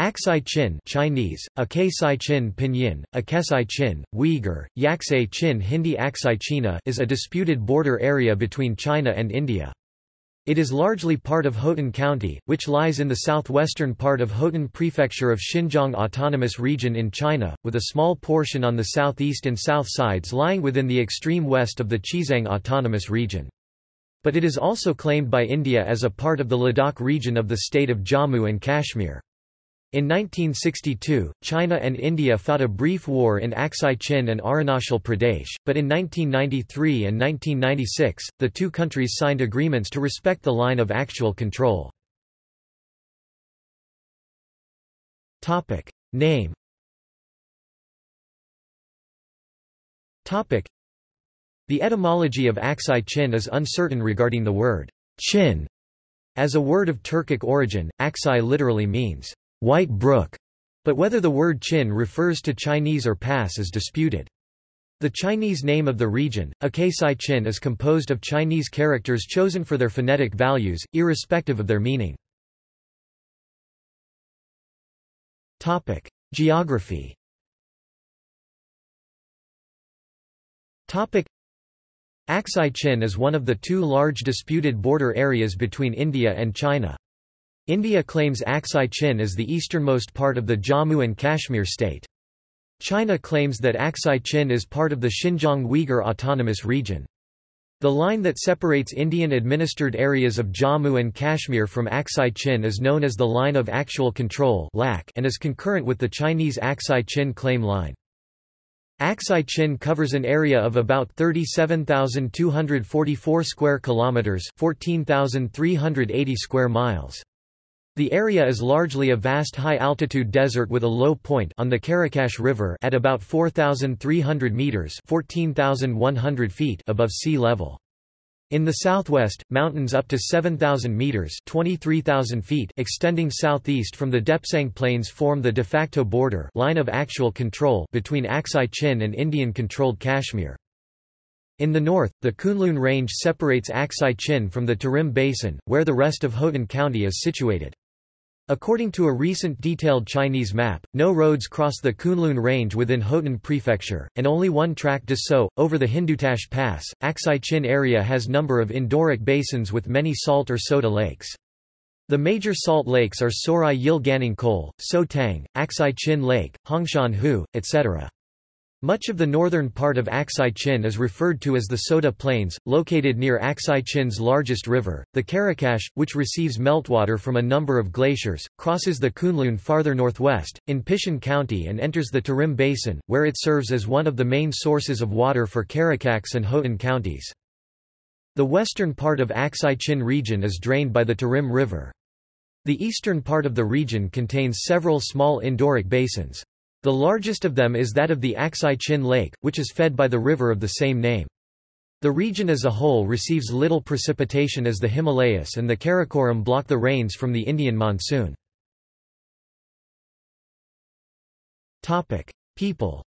Aksai Chin Chinese, Akasai Chin Pinyin, Akesai Chin, Uyghur, Yaksai Chin Hindi Aksai China is a disputed border area between China and India. It is largely part of Hotan County, which lies in the southwestern part of Hotan Prefecture of Xinjiang Autonomous Region in China, with a small portion on the southeast and south sides lying within the extreme west of the Xizang Autonomous Region. But it is also claimed by India as a part of the Ladakh region of the state of Jammu and Kashmir. In 1962, China and India fought a brief war in Aksai Chin and Arunachal Pradesh, but in 1993 and 1996, the two countries signed agreements to respect the line of actual control. Name The etymology of Aksai Chin is uncertain regarding the word Chin. As a word of Turkic origin, Aksai literally means White Brook, but whether the word Chin refers to Chinese or Pass is disputed. The Chinese name of the region, Akasai Chin is composed of Chinese characters chosen for their phonetic values, irrespective of their meaning. Geography Aksai Chin is one of the two large disputed border areas between India and China. India claims Aksai Chin as the easternmost part of the Jammu and Kashmir state. China claims that Aksai Chin is part of the Xinjiang Uyghur Autonomous Region. The line that separates Indian-administered areas of Jammu and Kashmir from Aksai Chin is known as the Line of Actual Control and is concurrent with the Chinese Aksai Chin claim line. Aksai Chin covers an area of about 37,244 square kilometers, 14,380 square miles. The area is largely a vast high-altitude desert with a low point on the Karakash River at about 4,300 meters (14,100 feet) above sea level. In the southwest, mountains up to 7,000 meters (23,000 feet) extending southeast from the Depsang Plains form the de facto border line of actual control between Aksai Chin and Indian-controlled Kashmir. In the north, the Kunlun Range separates Aksai Chin from the Tarim Basin, where the rest of Hotan County is situated. According to a recent detailed Chinese map, no roads cross the Kunlun Range within Hotan Prefecture, and only one track does so, over the Hindutash Pass. Aksai Chin area has number of endorheic basins with many salt or soda lakes. The major salt lakes are Sorai Yil Ganing Kol, So Tang, Aksai Chin Lake, Hongshan Hu, etc. Much of the northern part of Aksai Chin is referred to as the Soda Plains, located near Aksai Chin's largest river, the Karakash, which receives meltwater from a number of glaciers, crosses the Kunlun farther northwest, in Pishan County and enters the Tarim Basin, where it serves as one of the main sources of water for Karakax and Hotan counties. The western part of Aksai Chin region is drained by the Tarim River. The eastern part of the region contains several small endorheic basins. The largest of them is that of the Aksai Chin Lake, which is fed by the river of the same name. The region as a whole receives little precipitation as the Himalayas and the Karakoram block the rains from the Indian monsoon. People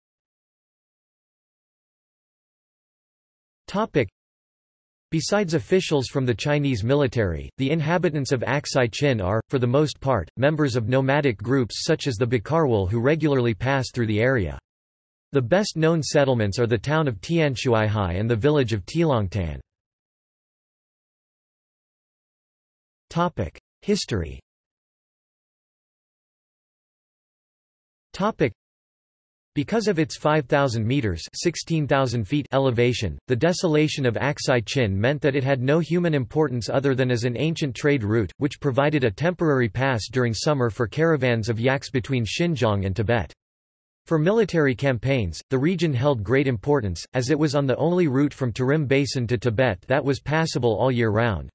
Besides officials from the Chinese military, the inhabitants of Aksai Chin are, for the most part, members of nomadic groups such as the Bakarwal who regularly pass through the area. The best known settlements are the town of Tianshuihai and the village of Tilongtan. History because of its 5,000 metres 16,000 feet elevation, the desolation of Aksai Chin meant that it had no human importance other than as an ancient trade route, which provided a temporary pass during summer for caravans of yaks between Xinjiang and Tibet. For military campaigns, the region held great importance, as it was on the only route from Tarim Basin to Tibet that was passable all year round.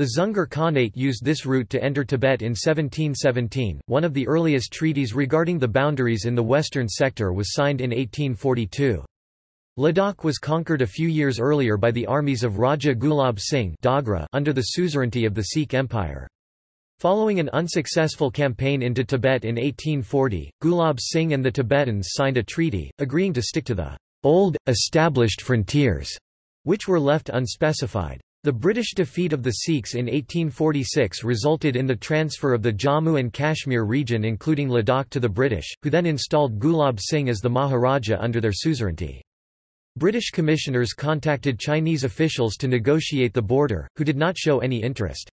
The Dzungar Khanate used this route to enter Tibet in 1717. One of the earliest treaties regarding the boundaries in the western sector was signed in 1842. Ladakh was conquered a few years earlier by the armies of Raja Gulab Singh Dogra under the suzerainty of the Sikh Empire. Following an unsuccessful campaign into Tibet in 1840, Gulab Singh and the Tibetans signed a treaty, agreeing to stick to the old, established frontiers, which were left unspecified. The British defeat of the Sikhs in 1846 resulted in the transfer of the Jammu and Kashmir region including Ladakh to the British, who then installed Gulab Singh as the Maharaja under their suzerainty. British commissioners contacted Chinese officials to negotiate the border, who did not show any interest.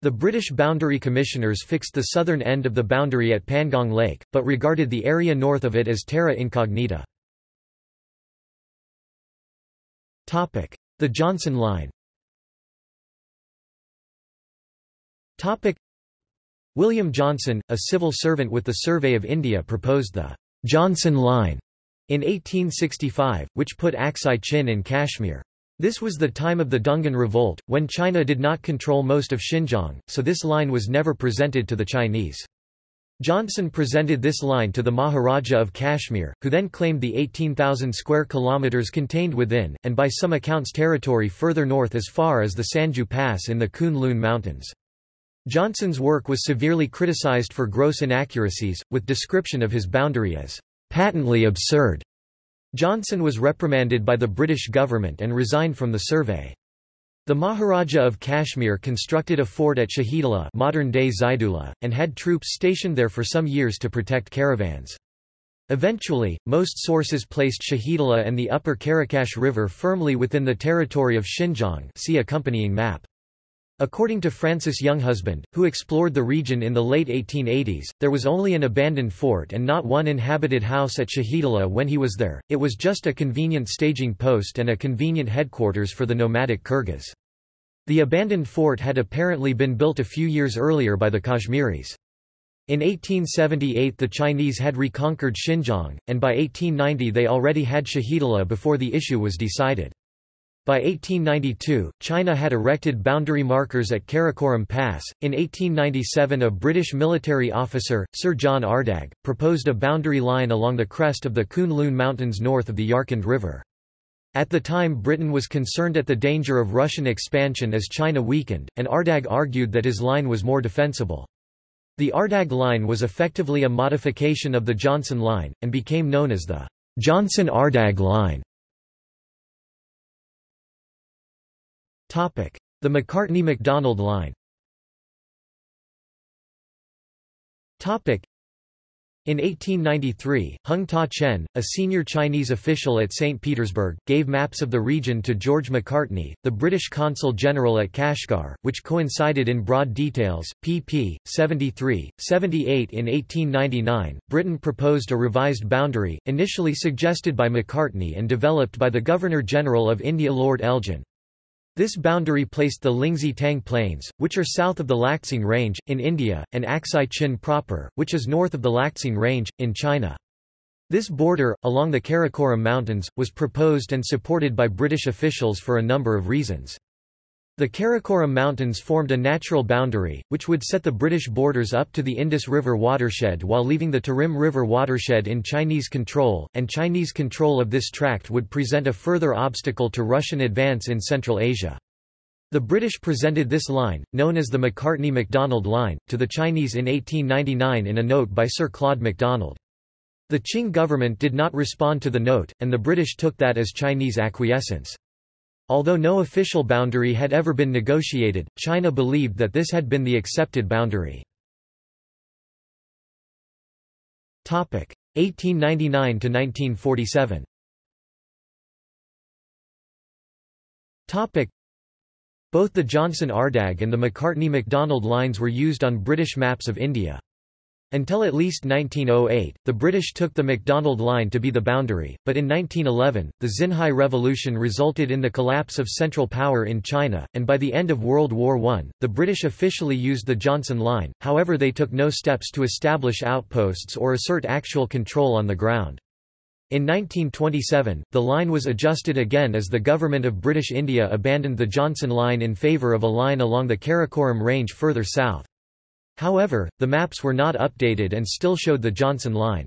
The British boundary commissioners fixed the southern end of the boundary at Pangong Lake, but regarded the area north of it as terra incognita. The Johnson Line William Johnson, a civil servant with the Survey of India proposed the Johnson Line in 1865, which put Aksai Chin in Kashmir. This was the time of the Dungan Revolt, when China did not control most of Xinjiang, so this line was never presented to the Chinese. Johnson presented this line to the Maharaja of Kashmir, who then claimed the 18,000 square kilometers contained within, and by some accounts territory further north as far as the Sanju Pass in the Kunlun Mountains. Johnson's work was severely criticized for gross inaccuracies, with description of his boundary as patently absurd. Johnson was reprimanded by the British government and resigned from the survey. The Maharaja of Kashmir constructed a fort at Shahidullah modern-day Zaidullah, and had troops stationed there for some years to protect caravans. Eventually, most sources placed Shahidullah and the upper Karakash River firmly within the territory of Xinjiang see accompanying map. According to Francis Younghusband, who explored the region in the late 1880s, there was only an abandoned fort and not one inhabited house at Shahidullah when he was there, it was just a convenient staging post and a convenient headquarters for the nomadic Kyrgyz. The abandoned fort had apparently been built a few years earlier by the Kashmiris. In 1878 the Chinese had reconquered Xinjiang, and by 1890 they already had Shahidullah before the issue was decided. By 1892, China had erected boundary markers at Karakoram Pass. In 1897, a British military officer, Sir John Ardagh, proposed a boundary line along the crest of the Kunlun Mountains north of the Yarkand River. At the time Britain was concerned at the danger of Russian expansion as China weakened, and Ardagh argued that his line was more defensible. The Ardagh Line was effectively a modification of the Johnson Line, and became known as the Johnson-Ardagh Line. The Macartney-MacDonald line in 1893, Hung Ta-chen, a senior Chinese official at St. Petersburg, gave maps of the region to George Macartney, the British consul general at Kashgar, which coincided in broad details. pp. 73, 78 In 1899, Britain proposed a revised boundary, initially suggested by Macartney and developed by the Governor-General of India Lord Elgin. This boundary placed the Lingzi Tang Plains, which are south of the Laksing Range, in India, and Aksai Chin proper, which is north of the Laksing Range, in China. This border, along the Karakoram Mountains, was proposed and supported by British officials for a number of reasons. The Karakoram Mountains formed a natural boundary, which would set the British borders up to the Indus River watershed while leaving the Tarim River watershed in Chinese control, and Chinese control of this tract would present a further obstacle to Russian advance in Central Asia. The British presented this line, known as the Macartney-MacDonald Line, to the Chinese in 1899 in a note by Sir Claude MacDonald. The Qing government did not respond to the note, and the British took that as Chinese acquiescence. Although no official boundary had ever been negotiated, China believed that this had been the accepted boundary. 1899–1947 Both the Johnson-Ardagh and the Macartney-MacDonald lines were used on British maps of India. Until at least 1908, the British took the MacDonald Line to be the boundary, but in 1911, the Xinhai Revolution resulted in the collapse of Central Power in China, and by the end of World War I, the British officially used the Johnson Line, however they took no steps to establish outposts or assert actual control on the ground. In 1927, the line was adjusted again as the Government of British India abandoned the Johnson Line in favour of a line along the Karakoram Range further south. However, the maps were not updated and still showed the Johnson Line.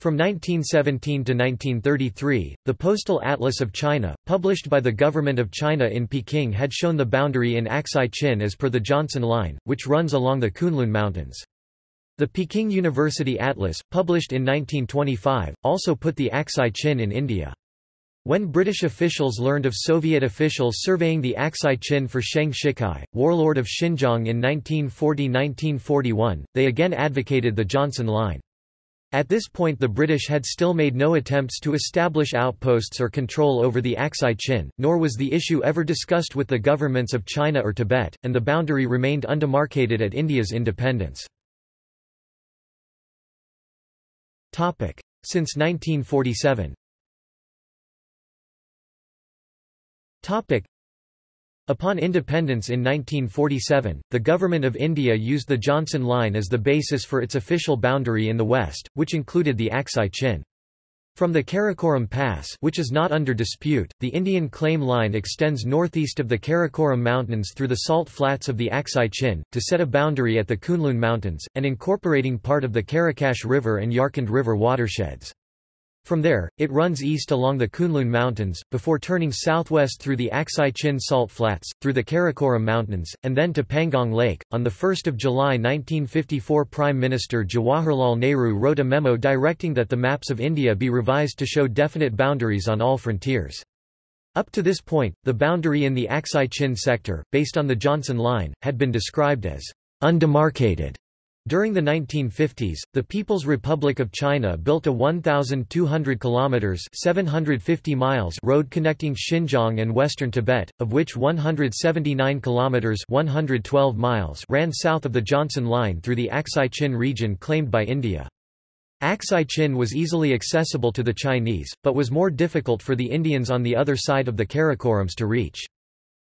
From 1917 to 1933, the Postal Atlas of China, published by the Government of China in Peking had shown the boundary in Aksai Chin as per the Johnson Line, which runs along the Kunlun Mountains. The Peking University Atlas, published in 1925, also put the Aksai Chin in India. When British officials learned of Soviet officials surveying the Aksai Chin for Sheng Shicai, warlord of Xinjiang in 1940–1941, they again advocated the Johnson Line. At this point the British had still made no attempts to establish outposts or control over the Aksai Chin, nor was the issue ever discussed with the governments of China or Tibet, and the boundary remained undemarcated at India's independence. Since 1947 Upon independence in 1947, the Government of India used the Johnson Line as the basis for its official boundary in the west, which included the Aksai Chin. From the Karakoram Pass which is not under dispute, the Indian claim line extends northeast of the Karakoram Mountains through the salt flats of the Aksai Chin, to set a boundary at the Kunlun Mountains, and incorporating part of the Karakash River and Yarkand River watersheds. From there, it runs east along the Kunlun Mountains, before turning southwest through the Aksai Chin Salt Flats, through the Karakoram Mountains, and then to Pangong Lake. On 1 July 1954 Prime Minister Jawaharlal Nehru wrote a memo directing that the maps of India be revised to show definite boundaries on all frontiers. Up to this point, the boundary in the Aksai Chin sector, based on the Johnson Line, had been described as undemarcated. During the 1950s, the People's Republic of China built a 1,200 kilometers (750 miles) road connecting Xinjiang and western Tibet, of which 179 kilometers (112 miles) ran south of the Johnson Line through the Aksai Chin region claimed by India. Aksai Chin was easily accessible to the Chinese, but was more difficult for the Indians on the other side of the Karakorams to reach.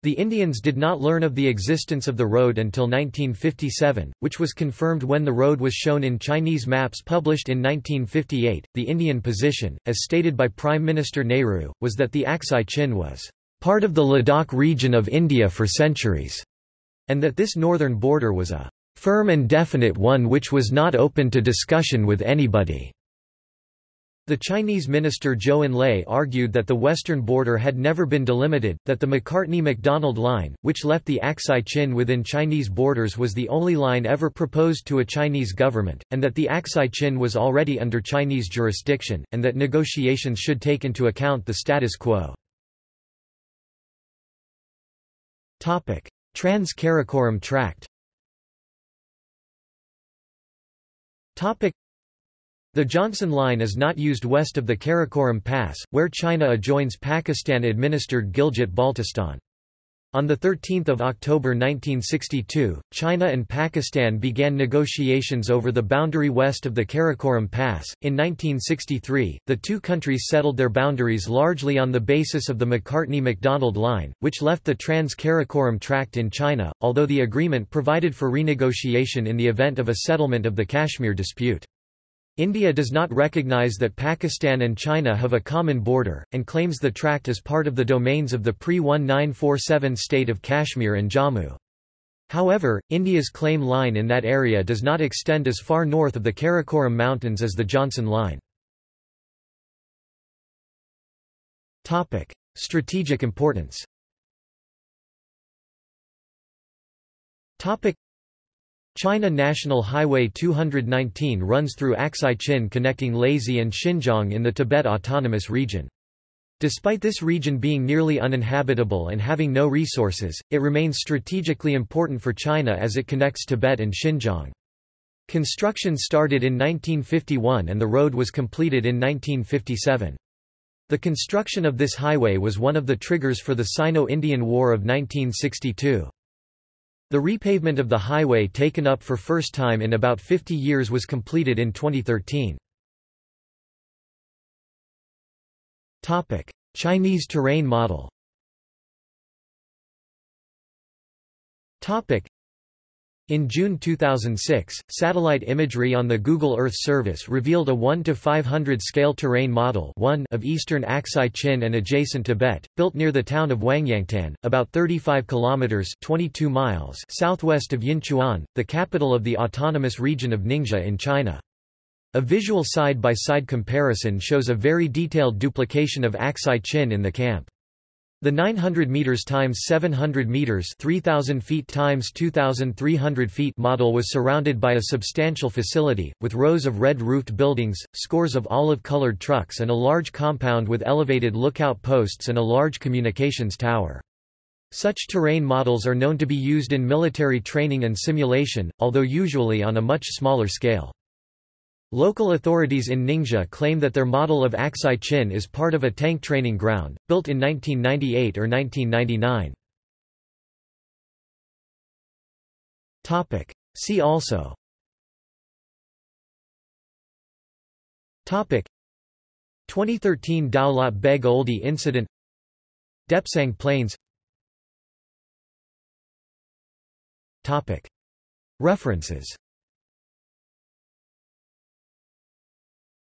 The Indians did not learn of the existence of the road until 1957, which was confirmed when the road was shown in Chinese maps published in 1958. The Indian position, as stated by Prime Minister Nehru, was that the Aksai Chin was part of the Ladakh region of India for centuries, and that this northern border was a firm and definite one which was not open to discussion with anybody. The Chinese minister Zhou Enlai argued that the western border had never been delimited, that the Macartney-MacDonald line, which left the Aksai Chin within Chinese borders was the only line ever proposed to a Chinese government, and that the Aksai Chin was already under Chinese jurisdiction, and that negotiations should take into account the status quo. Trans-Karakoram Tract the Johnson Line is not used west of the Karakoram Pass, where China adjoins Pakistan-administered Gilgit-Baltistan. On 13 October 1962, China and Pakistan began negotiations over the boundary west of the Karakoram Pass. In 1963, the two countries settled their boundaries largely on the basis of the Macartney-MacDonald Line, which left the Trans-Karakoram Tract in China, although the agreement provided for renegotiation in the event of a settlement of the Kashmir dispute. India does not recognize that Pakistan and China have a common border, and claims the tract as part of the domains of the pre-1947 state of Kashmir and Jammu. However, India's claim line in that area does not extend as far north of the Karakoram Mountains as the Johnson Line. Strategic importance China National Highway 219 runs through Aksai Chin connecting Laizi and Xinjiang in the Tibet Autonomous Region. Despite this region being nearly uninhabitable and having no resources, it remains strategically important for China as it connects Tibet and Xinjiang. Construction started in 1951 and the road was completed in 1957. The construction of this highway was one of the triggers for the Sino-Indian War of 1962. The repavement of the highway taken up for first time in about 50 years was completed in 2013. Chinese terrain model in June 2006, satellite imagery on the Google Earth service revealed a 1 to 500 scale terrain model 1 of eastern Aksai Chin and adjacent Tibet, built near the town of Huangyangtan, about 35 kilometers (22 miles) southwest of Yinchuan, the capital of the autonomous region of Ningxia in China. A visual side-by-side -side comparison shows a very detailed duplication of Aksai Chin in the camp. The 900 meters times 700 meters, 3000 feet times 2300 feet model was surrounded by a substantial facility with rows of red-roofed buildings, scores of olive-colored trucks and a large compound with elevated lookout posts and a large communications tower. Such terrain models are known to be used in military training and simulation, although usually on a much smaller scale. Local authorities in Ningxia claim that their model of Aksai Chin is part of a tank training ground, built in 1998 or 1999. See also. Topic. 2013 Daulat Beg Oldi incident. Depsang Plains. Topic. References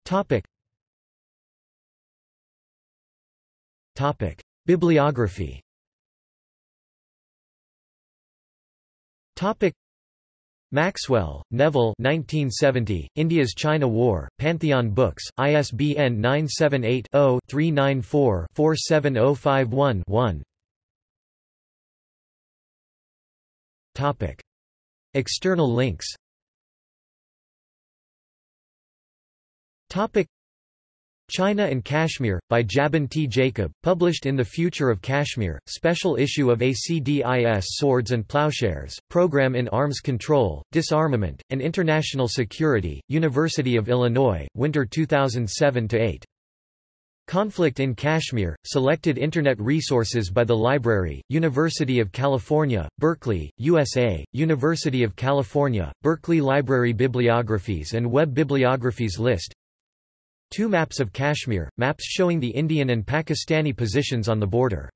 Topic. Topic. Bibliography Topic. Maxwell, Neville 1970, India's China War, Pantheon Books, ISBN 978-0-394-47051-1 External links China and Kashmir, by Jabin T. Jacob, published in The Future of Kashmir, special issue of ACDIS Swords and Plowshares, Program in Arms Control, Disarmament, and International Security, University of Illinois, Winter 2007-8. Conflict in Kashmir, selected Internet resources by the Library, University of California, Berkeley, USA, University of California, Berkeley Library Bibliographies and Web Bibliographies List Two maps of Kashmir, maps showing the Indian and Pakistani positions on the border.